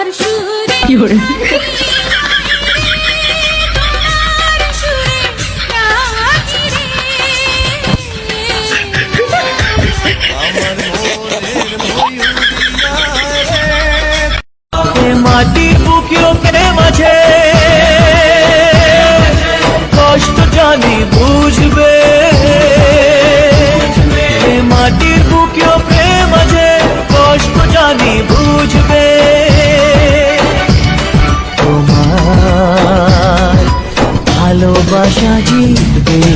তোমার সুরে কি করে তোমার সুরে নাচি রে। মাটির বুকেও প্রেম আছে। কষ্ট জানি বুঝবে। মাটির বুকেও প্রেম আছে কষ্ট জানি বুঝবে। gosta de.